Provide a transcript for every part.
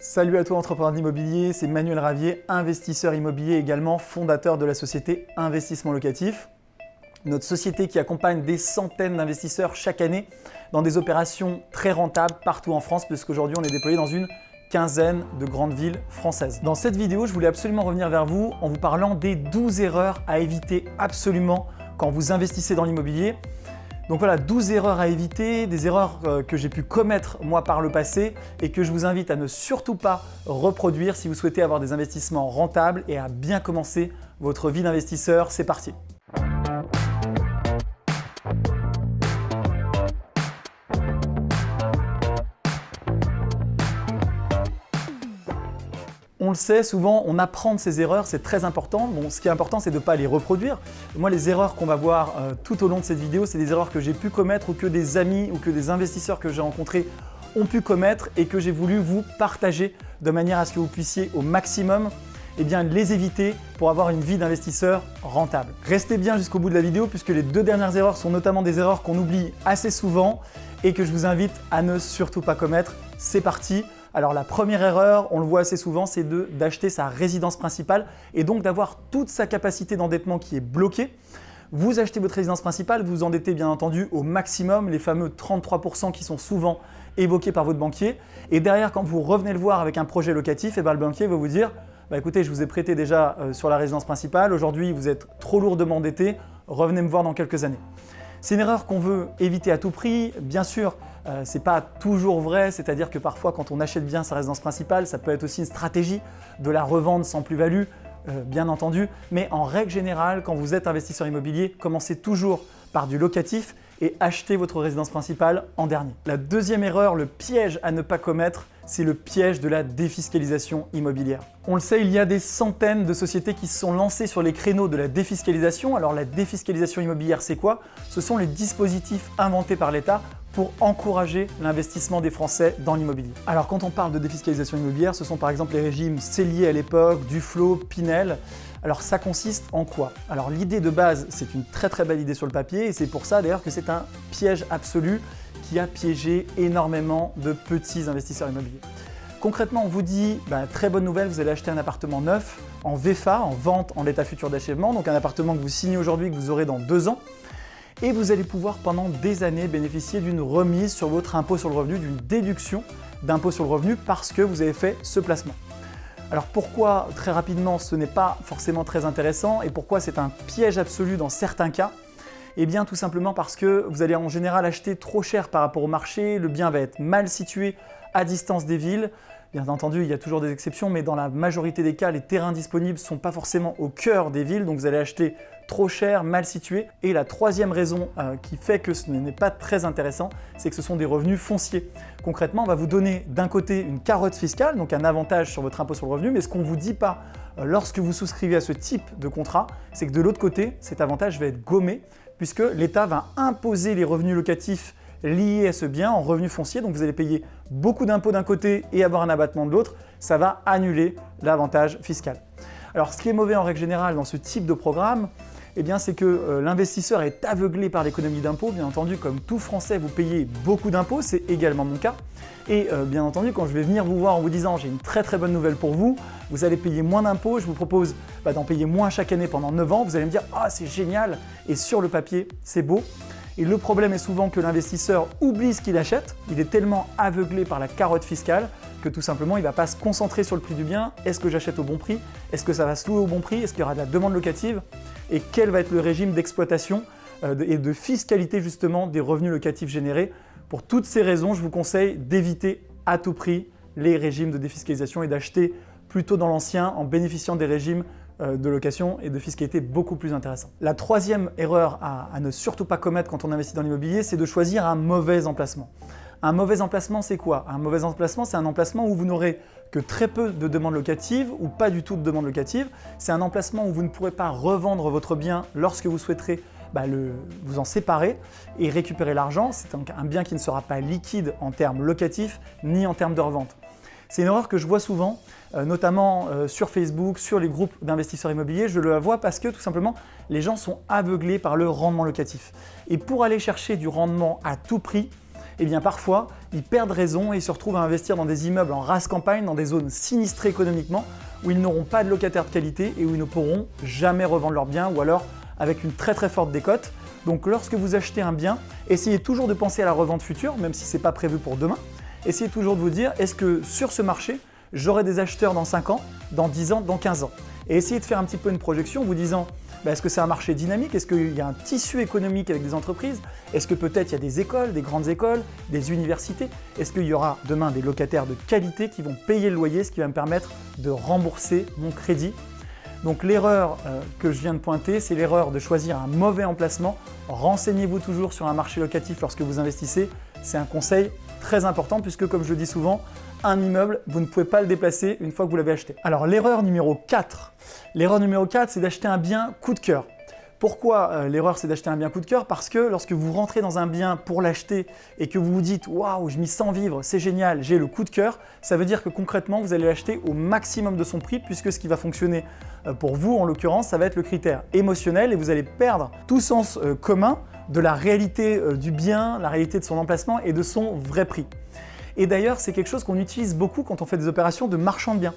Salut à toi entrepreneur d'immobilier, c'est Manuel Ravier, investisseur immobilier également, fondateur de la société Investissement Locatif. Notre société qui accompagne des centaines d'investisseurs chaque année dans des opérations très rentables partout en France puisqu'aujourd'hui on est déployé dans une quinzaine de grandes villes françaises. Dans cette vidéo, je voulais absolument revenir vers vous en vous parlant des 12 erreurs à éviter absolument quand vous investissez dans l'immobilier. Donc voilà, 12 erreurs à éviter, des erreurs euh, que j'ai pu commettre moi par le passé et que je vous invite à ne surtout pas reproduire si vous souhaitez avoir des investissements rentables et à bien commencer votre vie d'investisseur. C'est parti sait, souvent on apprend de ses erreurs, c'est très important. Ce qui est important, c'est de ne pas les reproduire. Moi, les erreurs qu'on va voir euh, tout au long de cette vidéo, c'est des erreurs que j'ai pu commettre ou que des amis ou que des investisseurs que j'ai rencontrés ont pu commettre et que j'ai voulu vous partager de manière à ce que vous puissiez au maximum eh les éviter pour avoir une vie d'investisseur rentable. Restez bien jusqu'au bout de la vidéo puisque les deux dernières erreurs sont notamment des erreurs qu'on oublie assez souvent et que je vous invite à ne surtout pas commettre. C'est parti alors la première erreur, on le voit assez souvent, c'est d'acheter sa résidence principale et donc d'avoir toute sa capacité d'endettement qui est bloquée. Vous achetez votre résidence principale, vous endettez bien entendu au maximum, les fameux 33% qui sont souvent évoqués par votre banquier. Et derrière, quand vous revenez le voir avec un projet locatif, et eh ben, le banquier va vous dire bah, écoutez, je vous ai prêté déjà euh, sur la résidence principale, aujourd'hui vous êtes trop lourdement endetté, revenez me voir dans quelques années. C'est une erreur qu'on veut éviter à tout prix. Bien sûr, euh, ce n'est pas toujours vrai, c'est-à-dire que parfois quand on achète bien sa résidence principale, ça peut être aussi une stratégie de la revendre sans plus-value, euh, bien entendu. Mais en règle générale, quand vous êtes investisseur immobilier, commencez toujours par du locatif et achetez votre résidence principale en dernier. La deuxième erreur, le piège à ne pas commettre, c'est le piège de la défiscalisation immobilière. On le sait, il y a des centaines de sociétés qui se sont lancées sur les créneaux de la défiscalisation. Alors la défiscalisation immobilière, c'est quoi? Ce sont les dispositifs inventés par l'État pour encourager l'investissement des Français dans l'immobilier. Alors quand on parle de défiscalisation immobilière, ce sont par exemple les régimes Cellier à l'époque, Duflo, Pinel. Alors ça consiste en quoi? Alors l'idée de base, c'est une très très belle idée sur le papier et c'est pour ça d'ailleurs que c'est un piège absolu qui a piégé énormément de petits investisseurs immobiliers. Concrètement, on vous dit, bah, très bonne nouvelle, vous allez acheter un appartement neuf en VFA, en vente en l'état futur d'achèvement, donc un appartement que vous signez aujourd'hui, que vous aurez dans deux ans et vous allez pouvoir pendant des années bénéficier d'une remise sur votre impôt sur le revenu, d'une déduction d'impôt sur le revenu parce que vous avez fait ce placement. Alors pourquoi très rapidement ce n'est pas forcément très intéressant et pourquoi c'est un piège absolu dans certains cas? Eh bien tout simplement parce que vous allez en général acheter trop cher par rapport au marché, le bien va être mal situé à distance des villes, Bien entendu, il y a toujours des exceptions, mais dans la majorité des cas, les terrains disponibles ne sont pas forcément au cœur des villes, donc vous allez acheter trop cher, mal situé. Et la troisième raison euh, qui fait que ce n'est pas très intéressant, c'est que ce sont des revenus fonciers. Concrètement, on va vous donner d'un côté une carotte fiscale, donc un avantage sur votre impôt sur le revenu, mais ce qu'on ne vous dit pas euh, lorsque vous souscrivez à ce type de contrat, c'est que de l'autre côté, cet avantage va être gommé puisque l'État va imposer les revenus locatifs lié à ce bien en revenu foncier. Donc vous allez payer beaucoup d'impôts d'un côté et avoir un abattement de l'autre. Ça va annuler l'avantage fiscal. Alors ce qui est mauvais en règle générale dans ce type de programme, eh bien, c'est que euh, l'investisseur est aveuglé par l'économie d'impôts. Bien entendu, comme tout Français, vous payez beaucoup d'impôts, c'est également mon cas. Et euh, bien entendu, quand je vais venir vous voir en vous disant j'ai une très très bonne nouvelle pour vous, vous allez payer moins d'impôts, je vous propose bah, d'en payer moins chaque année pendant 9 ans, vous allez me dire « Ah, c'est génial !» et sur le papier, c'est beau. Et le problème est souvent que l'investisseur oublie ce qu'il achète, il est tellement aveuglé par la carotte fiscale que tout simplement il ne va pas se concentrer sur le prix du bien. Est-ce que j'achète au bon prix? Est-ce que ça va se louer au bon prix? Est-ce qu'il y aura de la demande locative? Et quel va être le régime d'exploitation euh, et de fiscalité justement des revenus locatifs générés? Pour toutes ces raisons, je vous conseille d'éviter à tout prix les régimes de défiscalisation et d'acheter plutôt dans l'ancien en bénéficiant des régimes euh, de location et de fiscalité beaucoup plus intéressant. La troisième erreur à, ne surtout pas commettre quand on investit dans l'immobilier, c'est de choisir un mauvais emplacement. Un mauvais emplacement, c'est quoi? Un mauvais emplacement, c'est un emplacement où vous n'aurez que très peu de demandes locatives ou pas du tout de demandes locatives. C'est un emplacement où vous ne pourrez pas revendre votre bien lorsque vous souhaiterez bah, vous en séparer et récupérer l'argent. C'est donc un bien qui ne sera pas liquide en termes locatifs ni en termes de revente. C'est une erreur que je vois souvent, euh, notamment euh, sur Facebook, sur les groupes d'investisseurs immobiliers. Je le vois parce que tout simplement, les gens sont aveuglés par le rendement locatif. Et pour aller chercher du rendement à tout prix, eh bien parfois, ils perdent raison et ils se retrouvent à investir dans des immeubles en race campagne, dans des zones sinistrées économiquement, où ils n'auront pas de locataires de qualité et où ils ne pourront jamais revendre leurs biens ou alors avec une très très forte décote. Donc lorsque vous achetez un bien, essayez toujours de penser à la revente future, même si ce n'est pas prévu pour demain. Essayez toujours de vous dire, est-ce que sur ce marché, j'aurai des acheteurs dans 5 ans, dans 10 ans, dans 15 ans? Et essayez de faire un petit peu une projection en vous disant, bah, est-ce que c'est un marché dynamique? Est-ce qu'il y a un tissu économique avec des entreprises? Est-ce que peut-être il y a des écoles, des grandes écoles, des universités? Est-ce qu'il y aura demain des locataires de qualité qui vont payer le loyer, ce qui va me permettre de rembourser mon crédit? Donc l'erreur euh, que je viens de pointer, c'est l'erreur de choisir un mauvais emplacement. Renseignez-vous toujours sur un marché locatif lorsque vous investissez. C'est un conseil très important puisque comme je le dis souvent, un immeuble, vous ne pouvez pas le déplacer une fois que vous l'avez acheté. Alors l'erreur numéro 4, l'erreur numéro 4 c'est d'acheter un bien coup de cœur. Pourquoi euh, l'erreur c'est d'acheter un bien coup de cœur? Parce que lorsque vous rentrez dans un bien pour l'acheter et que vous vous dites « Waouh, je m'y sens vivre, c'est génial, j'ai le coup de cœur », ça veut dire que concrètement vous allez l'acheter au maximum de son prix puisque ce qui va fonctionner euh, pour vous en l'occurrence, ça va être le critère émotionnel et vous allez perdre tout sens euh, commun de la réalité du bien, la réalité de son emplacement et de son vrai prix. Et d'ailleurs, c'est quelque chose qu'on utilise beaucoup quand on fait des opérations de marchand de biens.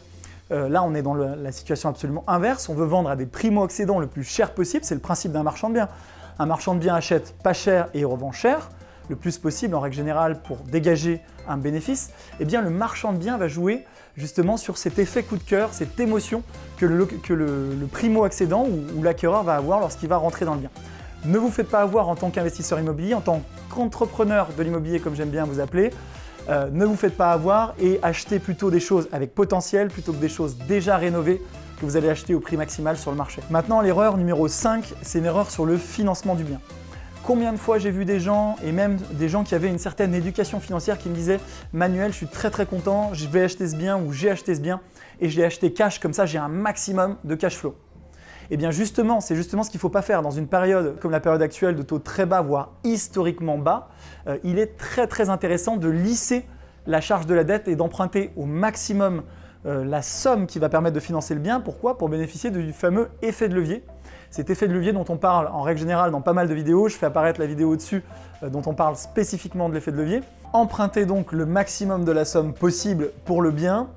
Euh, là, on est dans la situation absolument inverse. On veut vendre à des primo-accédants le plus cher possible. C'est le principe d'un marchand de biens. Un marchand de biens achète pas cher et revend cher, le plus possible en règle générale pour dégager un bénéfice. Eh bien, le marchand de biens va jouer justement sur cet effet coup de cœur, cette émotion que le, primo-accédant ou l'acquéreur va avoir lorsqu'il va rentrer dans le bien. Ne vous faites pas avoir en tant qu'investisseur immobilier, en tant qu'entrepreneur de l'immobilier comme j'aime bien vous appeler, euh, ne vous faites pas avoir et achetez plutôt des choses avec potentiel plutôt que des choses déjà rénovées que vous allez acheter au prix maximal sur le marché. Maintenant, l'erreur numéro 5, c'est une erreur sur le financement du bien. Combien de fois j'ai vu des gens, et même des gens qui avaient une certaine éducation financière qui me disaient « Manuel, je suis très très content, je vais acheter ce bien ou j'ai acheté ce bien et je l'ai acheté cash, comme ça j'ai un maximum de cash flow ». Eh bien justement, c'est justement ce qu'il ne faut pas faire. Dans une période comme la période actuelle de taux très bas, voire historiquement bas, euh, il est très très intéressant de lisser la charge de la dette et d'emprunter au maximum euh, la somme qui va permettre de financer le bien. Pourquoi? Pour bénéficier du fameux effet de levier. Cet effet de levier dont on parle en règle générale dans pas mal de vidéos, je fais apparaître la vidéo au-dessus euh, dont on parle spécifiquement de l'effet de levier. Empruntez donc le maximum de la somme possible pour le bien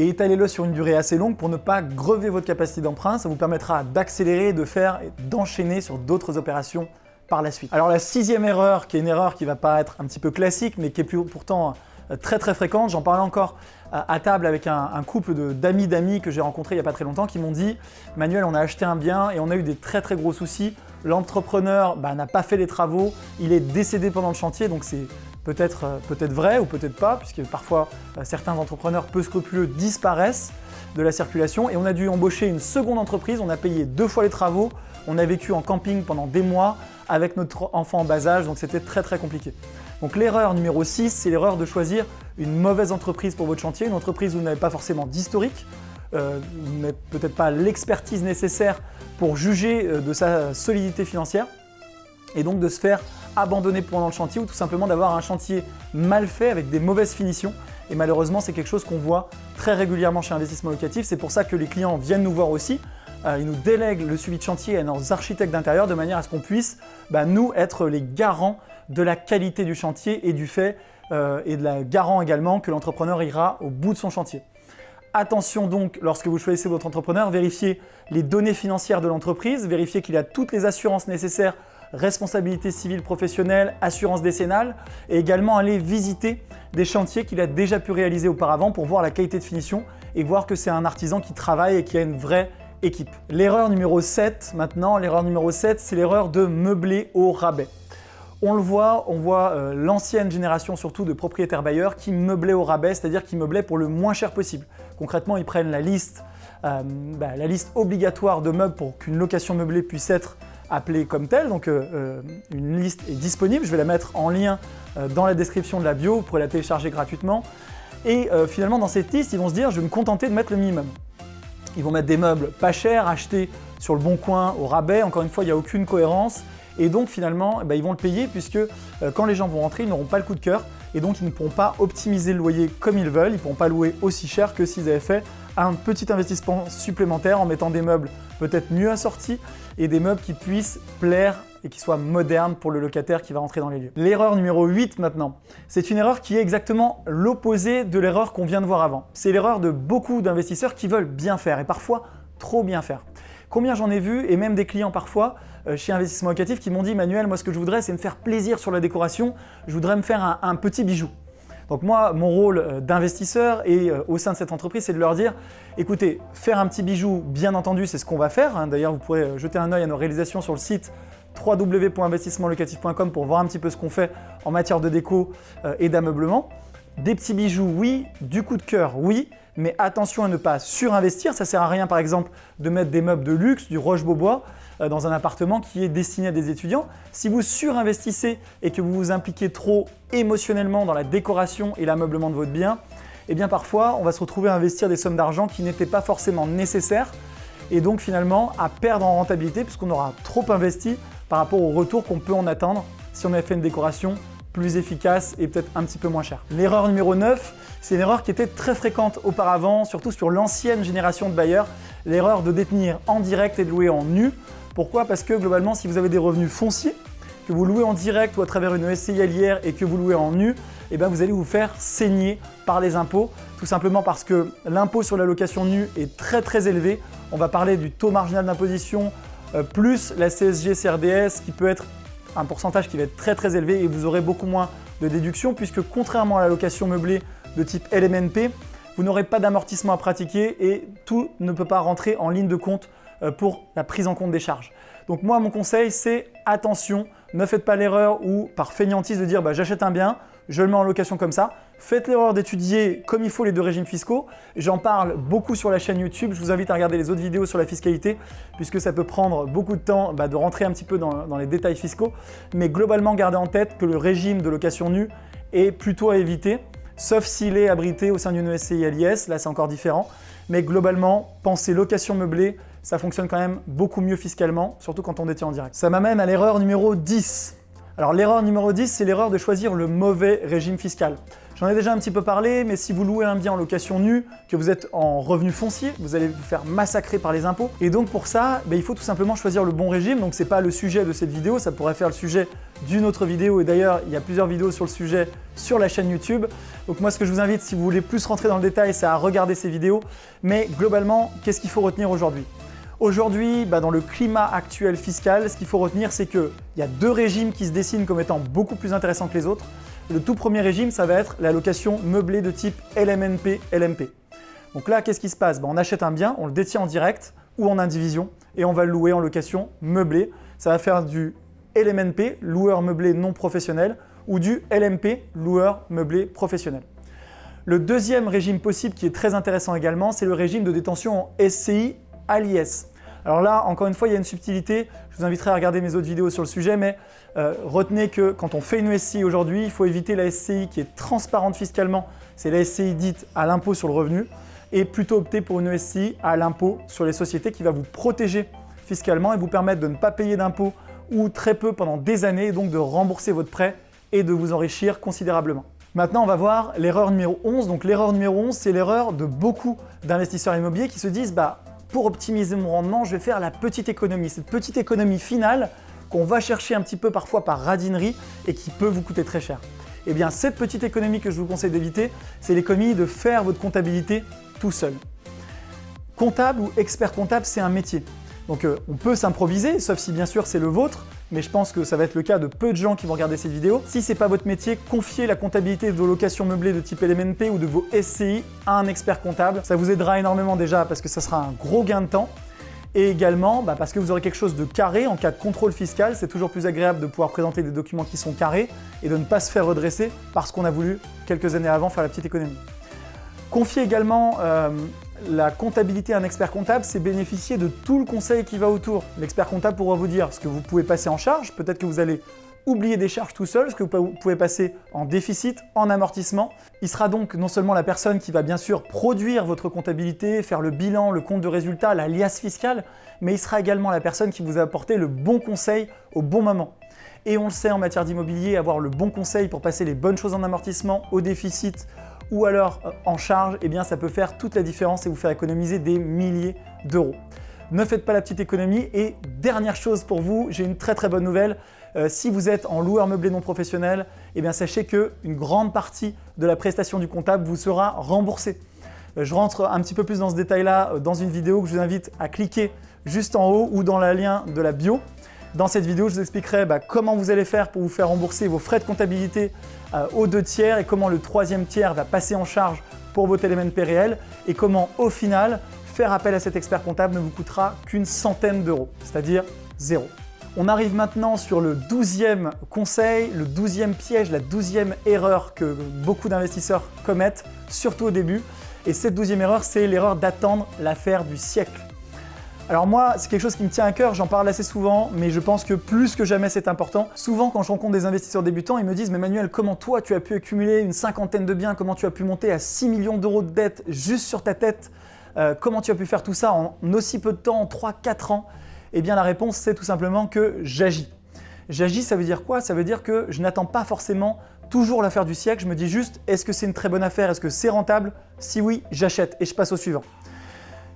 et étalez-le sur une durée assez longue pour ne pas grever votre capacité d'emprunt. Ça vous permettra d'accélérer, de faire et d'enchaîner sur d'autres opérations par la suite. Alors la sixième erreur, qui est une erreur qui va paraître un petit peu classique, mais qui est pourtant très très fréquente, j'en parlais encore euh, à table avec un, couple d'amis d'amis que j'ai rencontré il n'y a pas très longtemps qui m'ont dit « Manuel, on a acheté un bien et on a eu des très très gros soucis. L'entrepreneur bah, n'a pas fait les travaux, il est décédé pendant le chantier, donc c'est peut-être euh, vrai ou peut-être pas, puisque parfois euh, certains entrepreneurs peu scrupuleux disparaissent de la circulation. Et on a dû embaucher une seconde entreprise, on a payé deux fois les travaux, on a vécu en camping pendant des mois avec notre enfant en bas âge, donc c'était très très compliqué. Donc l'erreur numéro 6, c'est l'erreur de choisir une mauvaise entreprise pour votre chantier, une entreprise où vous n'avez pas forcément d'historique, euh, vous n'avez peut-être pas l'expertise nécessaire pour juger de sa solidité financière et donc de se faire abandonner pendant le chantier ou tout simplement d'avoir un chantier mal fait avec des mauvaises finitions. Et malheureusement, c'est quelque chose qu'on voit très régulièrement chez Investissement Locatif. C'est pour ça que les clients viennent nous voir aussi. Euh, ils nous délèguent le suivi de chantier à nos architectes d'intérieur de manière à ce qu'on puisse, bah, nous, être les garants de la qualité du chantier et du fait euh, et de la garant également que l'entrepreneur ira au bout de son chantier. Attention donc, lorsque vous choisissez votre entrepreneur, vérifiez les données financières de l'entreprise, vérifiez qu'il a toutes les assurances nécessaires responsabilité civile professionnelle, assurance décennale et également aller visiter des chantiers qu'il a déjà pu réaliser auparavant pour voir la qualité de finition et voir que c'est un artisan qui travaille et qui a une vraie équipe. L'erreur numéro 7 maintenant, l'erreur numéro 7, c'est l'erreur de meubler au rabais. On le voit, on voit euh, l'ancienne génération surtout de propriétaires bailleurs qui meublaient au rabais, c'est-à-dire qui meublaient pour le moins cher possible. Concrètement, ils prennent la liste, euh, bah, obligatoire de meubles pour qu'une location meublée puisse être appelée comme telle. Donc euh, une liste est disponible, je vais la mettre en lien dans la description de la bio, vous pourrez la télécharger gratuitement. Et finalement dans cette liste, ils vont se dire je vais me contenter de mettre le minimum. Ils vont mettre des meubles pas chers, achetés sur le bon coin au rabais, encore une fois il n'y a aucune cohérence. Et donc finalement, eh ben, ils vont le payer puisque quand les gens vont rentrer, ils n'auront pas le coup de cœur et donc ils ne pourront pas optimiser le loyer comme ils veulent, ils ne pourront pas louer aussi cher que s'ils avaient fait un petit investissement supplémentaire en mettant des meubles peut-être mieux assortis et des meubles qui puissent plaire et qui soit moderne pour le locataire qui va rentrer dans les lieux. L'erreur numéro 8 maintenant, c'est une erreur qui est exactement l'opposé de l'erreur qu'on vient de voir avant. C'est l'erreur de beaucoup d'investisseurs qui veulent bien faire et parfois trop bien faire. Combien j'en ai vu, et même des clients parfois, euh, chez Investissement Locatif, qui m'ont dit « Manuel, moi ce que je voudrais, c'est me faire plaisir sur la décoration, je voudrais me faire un, petit bijou ». Donc moi, mon rôle euh, d'investisseur et euh, au sein de cette entreprise, c'est de leur dire « Écoutez, faire un petit bijou, bien entendu, c'est ce qu'on va faire. Hein. D'ailleurs, vous pourrez jeter un œil à nos réalisations sur le site www.investissementlocatif.com pour voir un petit peu ce qu'on fait en matière de déco et d'ameublement. Des petits bijoux, oui. Du coup de cœur, oui mais attention à ne pas surinvestir. Ça sert à rien par exemple de mettre des meubles de luxe, du roche-beaubois euh, dans un appartement qui est destiné à des étudiants. Si vous surinvestissez et que vous vous impliquez trop émotionnellement dans la décoration et l'ameublement de votre bien, eh bien parfois on va se retrouver à investir des sommes d'argent qui n'étaient pas forcément nécessaires et donc finalement à perdre en rentabilité puisqu'on aura trop investi par rapport au retour qu'on peut en attendre si on avait fait une décoration plus efficace et peut-être un petit peu moins cher. L'erreur numéro 9, c'est une erreur qui était très fréquente auparavant, surtout sur l'ancienne génération de bailleurs, l'erreur de détenir en direct et de louer en nu. Pourquoi? Parce que globalement, si vous avez des revenus fonciers, que vous louez en direct ou à travers une SCI allière et que vous louez en nu, eh bien vous allez vous faire saigner par les impôts, tout simplement parce que l'impôt sur la location nue est très très élevé. On va parler du taux marginal d'imposition euh, plus la CSG CRDS qui peut être un pourcentage qui va être très très élevé et vous aurez beaucoup moins de déduction puisque contrairement à la location meublée de type LMNP, vous n'aurez pas d'amortissement à pratiquer et tout ne peut pas rentrer en ligne de compte euh, pour la prise en compte des charges. Donc moi, mon conseil, c'est attention, ne faites pas l'erreur ou par fainéantise de dire bah, j'achète un bien, je le mets en location comme ça. Faites l'erreur d'étudier comme il faut les deux régimes fiscaux. J'en parle beaucoup sur la chaîne YouTube. Je vous invite à regarder les autres vidéos sur la fiscalité puisque ça peut prendre beaucoup de temps bah, de rentrer un petit peu dans, les détails fiscaux. Mais globalement, gardez en tête que le régime de location nue est plutôt à éviter sauf s'il est abrité au sein d'une SCI à l'IS, là c'est encore différent. Mais globalement, pensez location meublée, ça fonctionne quand même beaucoup mieux fiscalement, surtout quand on détient en direct. Ça m'amène à l'erreur numéro 10. Alors l'erreur numéro 10, c'est l'erreur de choisir le mauvais régime fiscal. J'en ai déjà un petit peu parlé, mais si vous louez un bien en location nue, que vous êtes en revenu foncier, vous allez vous faire massacrer par les impôts. Et donc pour ça, ben, il faut tout simplement choisir le bon régime. Donc c'est pas le sujet de cette vidéo, ça pourrait faire le sujet d'une autre vidéo. Et d'ailleurs, il y a plusieurs vidéos sur le sujet sur la chaîne YouTube. Donc moi, ce que je vous invite, si vous voulez plus rentrer dans le détail, c'est à regarder ces vidéos. Mais globalement, qu'est-ce qu'il faut retenir aujourd'hui? Aujourd'hui, bah, dans le climat actuel fiscal, ce qu'il faut retenir, c'est qu'il y a deux régimes qui se dessinent comme étant beaucoup plus intéressants que les autres. Le tout premier régime, ça va être la location meublée de type LMNP, LMP. Donc là, qu'est-ce qui se passe? Bah, On achète un bien, on le détient en direct ou en indivision et on va le louer en location meublée. Ça va faire du LMNP, loueur meublé non professionnel, ou du LMP, loueur meublé professionnel. Le deuxième régime possible qui est très intéressant également, c'est le régime de détention en SCI à l'IS. Alors là, encore une fois, il y a une subtilité. Je vous inviterai à regarder mes autres vidéos sur le sujet, mais euh, retenez que quand on fait une SCI aujourd'hui, il faut éviter la SCI qui est transparente fiscalement. C'est la SCI dite à l'impôt sur le revenu et plutôt opter pour une SCI à l'impôt sur les sociétés qui va vous protéger fiscalement et vous permettre de ne pas payer d'impôts ou très peu pendant des années donc de rembourser votre prêt et de vous enrichir considérablement. Maintenant, on va voir l'erreur numéro 11. Donc l'erreur numéro 11, c'est l'erreur de beaucoup d'investisseurs immobiliers qui se disent bah, pour optimiser mon rendement, je vais faire la petite économie. Cette petite économie finale qu'on va chercher un petit peu parfois par radinerie et qui peut vous coûter très cher. Eh bien, cette petite économie que je vous conseille d'éviter, c'est l'économie de faire votre comptabilité tout seul. Comptable ou expert comptable, c'est un métier. Donc euh, on peut s'improviser, sauf si bien sûr c'est le vôtre, mais je pense que ça va être le cas de peu de gens qui vont regarder cette vidéo. Si ce n'est pas votre métier, confiez la comptabilité de vos locations meublées de type LMNP ou de vos SCI à un expert comptable. Ça vous aidera énormément déjà parce que ça sera un gros gain de temps. Et également bah, parce que vous aurez quelque chose de carré en cas de contrôle fiscal. C'est toujours plus agréable de pouvoir présenter des documents qui sont carrés et de ne pas se faire redresser parce qu'on a voulu quelques années avant faire la petite économie. Confiez également euh, la comptabilité à un expert comptable, c'est bénéficier de tout le conseil qui va autour. L'expert comptable pourra vous dire ce que vous pouvez passer en charge, peut-être que vous allez oublier des charges tout seul, ce que vous pouvez passer en déficit, en amortissement. Il sera donc non seulement la personne qui va bien sûr produire votre comptabilité, faire le bilan, le compte de résultat, la liasse fiscale, mais il sera également la personne qui vous a apporté le bon conseil au bon moment. Et on le sait en matière d'immobilier, avoir le bon conseil pour passer les bonnes choses en amortissement, au déficit, ou alors euh, en charge, eh bien ça peut faire toute la différence et vous faire économiser des milliers d'euros. Ne faites pas la petite économie. Et dernière chose pour vous, j'ai une très très bonne nouvelle. Euh, si vous êtes en loueur meublé non professionnel, eh bien sachez qu'une grande partie de la prestation du comptable vous sera remboursée. Euh, je rentre un petit peu plus dans ce détail-là dans une vidéo que je vous invite à cliquer juste en haut ou dans le lien de la bio. Dans cette vidéo, je vous expliquerai bah, comment vous allez faire pour vous faire rembourser vos frais de comptabilité aux deux tiers et comment le troisième tiers va passer en charge pour vos télémènes réels et comment au final faire appel à cet expert comptable ne vous coûtera qu'une centaine d'euros, c'est-à-dire zéro. On arrive maintenant sur le douzième conseil, le douzième piège, la douzième erreur que beaucoup d'investisseurs commettent, surtout au début. Et cette douzième erreur, c'est l'erreur d'attendre l'affaire du siècle. Alors moi, c'est quelque chose qui me tient à cœur, j'en parle assez souvent, mais je pense que plus que jamais c'est important. Souvent, quand je rencontre des investisseurs débutants, ils me disent « Mais Manuel, comment toi tu as pu accumuler une cinquantaine de biens? Comment tu as pu monter à 6 millions d'euros de dettes juste sur ta tête? Euh, Comment tu as pu faire tout ça en aussi peu de temps, en 3-4 ans ?» Eh bien la réponse c'est tout simplement que j'agis. J'agis ça veut dire quoi? Ça veut dire que je n'attends pas forcément toujours l'affaire du siècle, je me dis juste est-ce que c'est une très bonne affaire, est-ce que c'est rentable? Si oui, j'achète et je passe au suivant.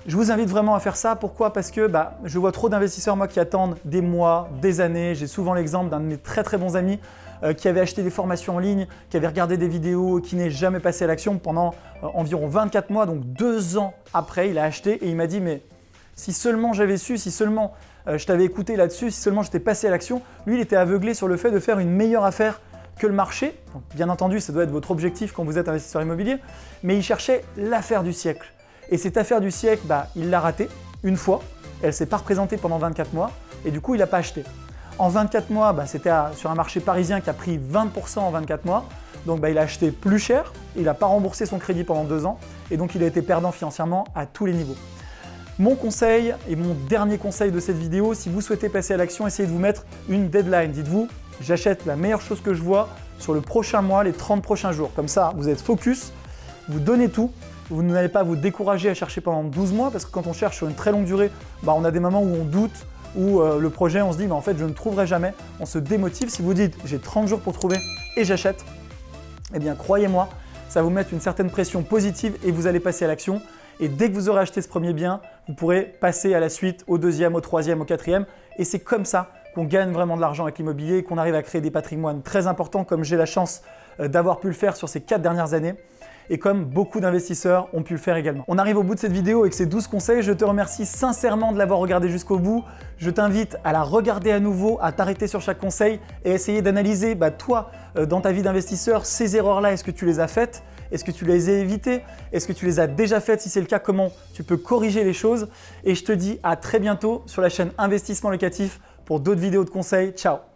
Je vous invite vraiment à faire ça. Pourquoi? Parce que bah, je vois trop d'investisseurs qui attendent des mois, des années. J'ai souvent l'exemple d'un de mes très très bons amis euh, qui avait acheté des formations en ligne, qui avait regardé des vidéos, qui n'est jamais passé à l'action pendant euh, environ 24 mois, donc deux ans après, il a acheté et il m'a dit mais si seulement j'avais su, si seulement euh, je t'avais écouté là-dessus, si seulement j'étais passé à l'action, lui il était aveuglé sur le fait de faire une meilleure affaire que le marché. bien entendu, ça doit être votre objectif quand vous êtes investisseur immobilier, mais il cherchait l'affaire du siècle. Et cette affaire du siècle, bah, il l'a ratée une fois, elle ne s'est pas représentée pendant 24 mois et du coup il n'a pas acheté. En 24 mois, bah, c'était sur un marché parisien qui a pris 20% en 24 mois, donc bah, il a acheté plus cher, il n'a pas remboursé son crédit pendant deux ans et donc il a été perdant financièrement à tous les niveaux. Mon conseil et mon dernier conseil de cette vidéo, si vous souhaitez passer à l'action, essayez de vous mettre une deadline. Dites-vous, j'achète la meilleure chose que je vois sur le prochain mois, les 30 prochains jours. Comme ça, vous êtes focus, vous donnez tout, vous n'allez pas vous décourager à chercher pendant 12 mois parce que quand on cherche sur une très longue durée, bah, on a des moments où on doute, où euh, le projet, on se dit, mais en fait, je ne trouverai jamais. On se démotive. Si vous dites, j'ai 30 jours pour trouver et j'achète, eh bien, croyez-moi, ça vous mettre une certaine pression positive et vous allez passer à l'action. Et dès que vous aurez acheté ce premier bien, vous pourrez passer à la suite, au deuxième, au troisième, au quatrième. Et c'est comme ça qu'on gagne vraiment de l'argent avec l'immobilier et qu'on arrive à créer des patrimoines très importants comme j'ai la chance euh, d'avoir pu le faire sur ces quatre dernières années et comme beaucoup d'investisseurs ont pu le faire également. On arrive au bout de cette vidéo avec ces 12 conseils. Je te remercie sincèrement de l'avoir regardé jusqu'au bout. Je t'invite à la regarder à nouveau, à t'arrêter sur chaque conseil et essayer d'analyser bah, toi, euh, dans ta vie d'investisseur, ces erreurs-là, est-ce que tu les as faites? Est-ce que tu les as évitées? Est-ce que tu les as déjà faites? Si c'est le cas, comment tu peux corriger les choses? Et je te dis à très bientôt sur la chaîne Investissement Locatif pour d'autres vidéos de conseils. Ciao